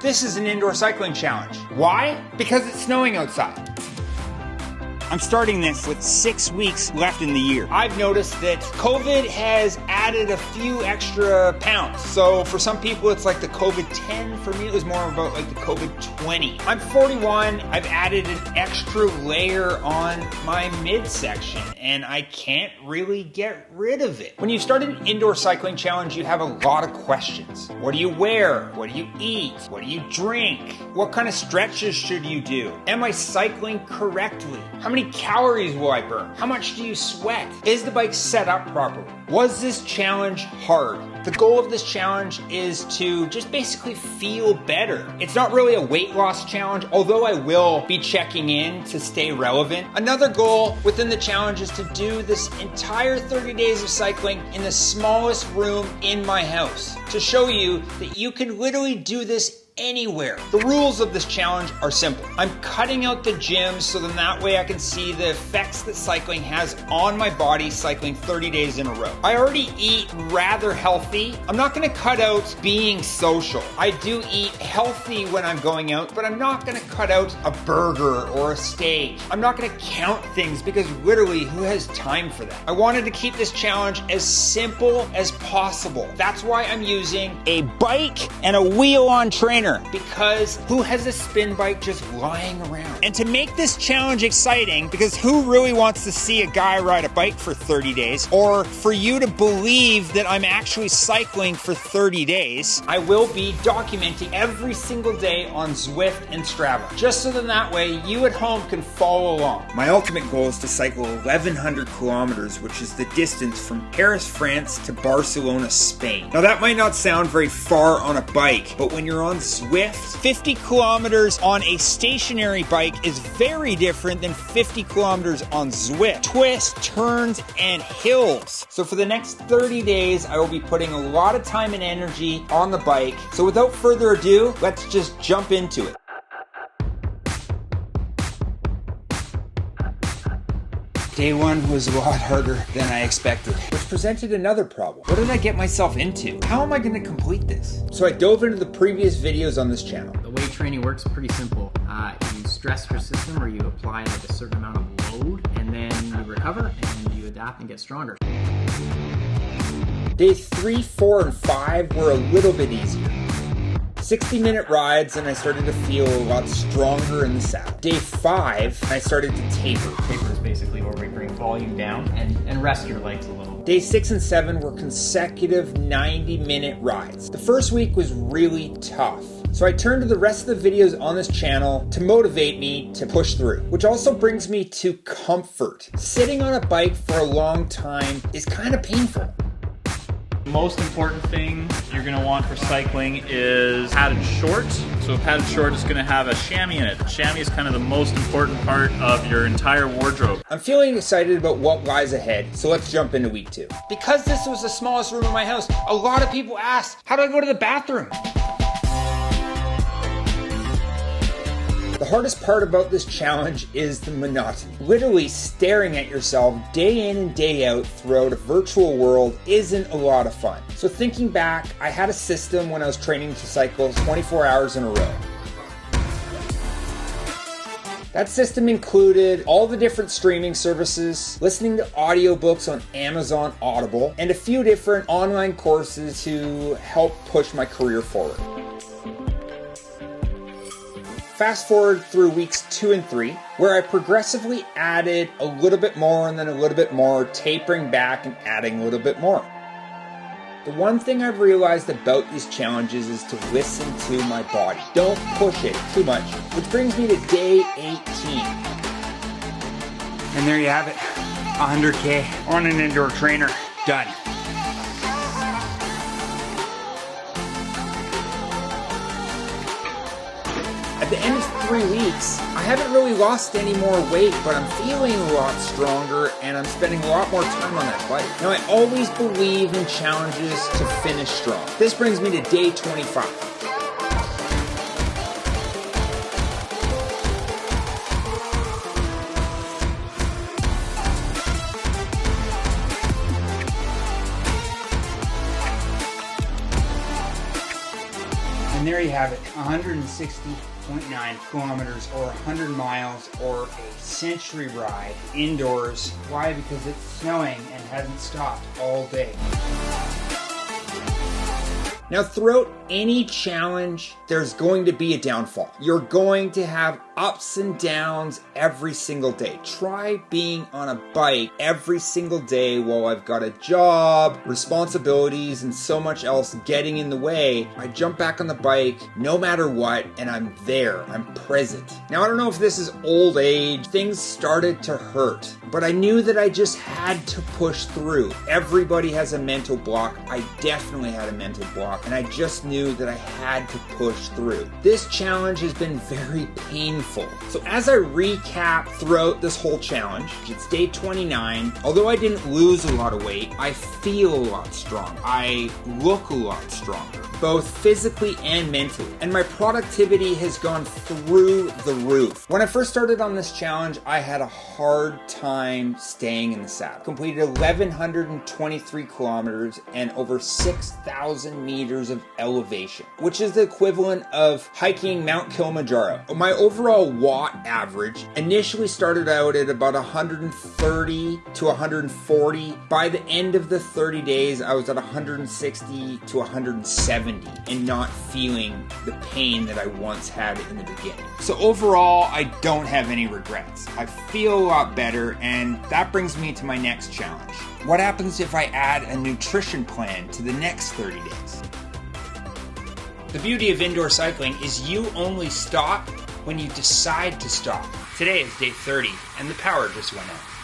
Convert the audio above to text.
This is an indoor cycling challenge. Why? Because it's snowing outside. I'm starting this with six weeks left in the year. I've noticed that COVID has added a few extra pounds. So for some people, it's like the COVID 10. For me, it was more about like the COVID 20. I'm 41. I've added an extra layer on my midsection and I can't really get rid of it. When you start an indoor cycling challenge, you have a lot of questions. What do you wear? What do you eat? What do you drink? What kind of stretches should you do? Am I cycling correctly? How many many calories will I burn? How much do you sweat? Is the bike set up properly? Was this challenge hard? The goal of this challenge is to just basically feel better. It's not really a weight loss challenge, although I will be checking in to stay relevant. Another goal within the challenge is to do this entire 30 days of cycling in the smallest room in my house to show you that you can literally do this anywhere. The rules of this challenge are simple. I'm cutting out the gym so then that way I can see the effects that cycling has on my body cycling 30 days in a row. I already eat rather healthy. I'm not gonna cut out being social. I do eat healthy when I'm going out, but I'm not gonna cut out a burger or a steak. I'm not gonna count things because literally who has time for that? I wanted to keep this challenge as simple as possible. That's why I'm using a bike and a wheel on trainer because who has a spin bike just lying around? And to make this challenge exciting, because who really wants to see a guy ride a bike for 30 days? Or for you to believe that I'm actually cycling for 30 days, I will be documenting every single day on Zwift and Strava, just so that that way you at home can follow along. My ultimate goal is to cycle 1100 kilometers, which is the distance from Paris, France to Barcelona, Spain. Now that might not sound very far on a bike, but when you're on Zwift, 50 kilometers on a stationary bike is very different than 50 kilometers on Zwift. Twists, turns, and hills. So for the next 30 days, I will be putting a lot of time and energy on the bike. So without further ado, let's just jump into it. Day one was a lot harder than I expected, which presented another problem. What did I get myself into? How am I going to complete this? So I dove into the previous videos on this channel. The way training works is pretty simple. Uh, you stress your system or you apply like a certain amount of load and then you recover and you adapt and get stronger. Day three, four, and five were a little bit easier. 60 minute rides and I started to feel a lot stronger in the saddle. Day five, I started to taper. Taper is basically where we bring volume down and, and rest your legs a little. Day six and seven were consecutive 90 minute rides. The first week was really tough. So I turned to the rest of the videos on this channel to motivate me to push through, which also brings me to comfort. Sitting on a bike for a long time is kind of painful. The most important thing you're going to want for cycling is padded shorts. So a padded short is going to have a chamois in it. The chamois is kind of the most important part of your entire wardrobe. I'm feeling excited about what lies ahead, so let's jump into week two. Because this was the smallest room in my house, a lot of people asked, how do I go to the bathroom? The hardest part about this challenge is the monotony. Literally staring at yourself day in and day out throughout a virtual world isn't a lot of fun. So thinking back, I had a system when I was training to cycle 24 hours in a row. That system included all the different streaming services, listening to audiobooks on Amazon Audible, and a few different online courses to help push my career forward. Fast forward through weeks two and three, where I progressively added a little bit more and then a little bit more, tapering back and adding a little bit more. The one thing I've realized about these challenges is to listen to my body. Don't push it too much, which brings me to day 18. And there you have it 100K on an indoor trainer. Done. At the end of three weeks, I haven't really lost any more weight, but I'm feeling a lot stronger and I'm spending a lot more time on that bike. Now, I always believe in challenges to finish strong. This brings me to day 25. There you have it 160.9 kilometers or 100 miles or a century ride indoors. Why? Because it's snowing and hasn't stopped all day. Now, throughout any challenge, there's going to be a downfall. You're going to have ups and downs every single day. Try being on a bike every single day while I've got a job, responsibilities, and so much else getting in the way. I jump back on the bike no matter what, and I'm there. I'm present. Now, I don't know if this is old age, things started to hurt, but I knew that I just had to push through. Everybody has a mental block. I definitely had a mental block, and I just knew that I had to push through. This challenge has been very painful so as I recap throughout this whole challenge, it's day 29. Although I didn't lose a lot of weight, I feel a lot stronger. I look a lot stronger, both physically and mentally. And my productivity has gone through the roof. When I first started on this challenge, I had a hard time staying in the saddle. Completed 1,123 kilometers and over 6,000 meters of elevation, which is the equivalent of hiking Mount Kilimanjaro. My overall watt average initially started out at about 130 to 140. By the end of the 30 days, I was at 160 to 170 and not feeling the pain that I once had in the beginning. So overall, I don't have any regrets. I feel a lot better, and that brings me to my next challenge. What happens if I add a nutrition plan to the next 30 days? The beauty of indoor cycling is you only stop when you decide to stop. Today is day 30, and the power just went out.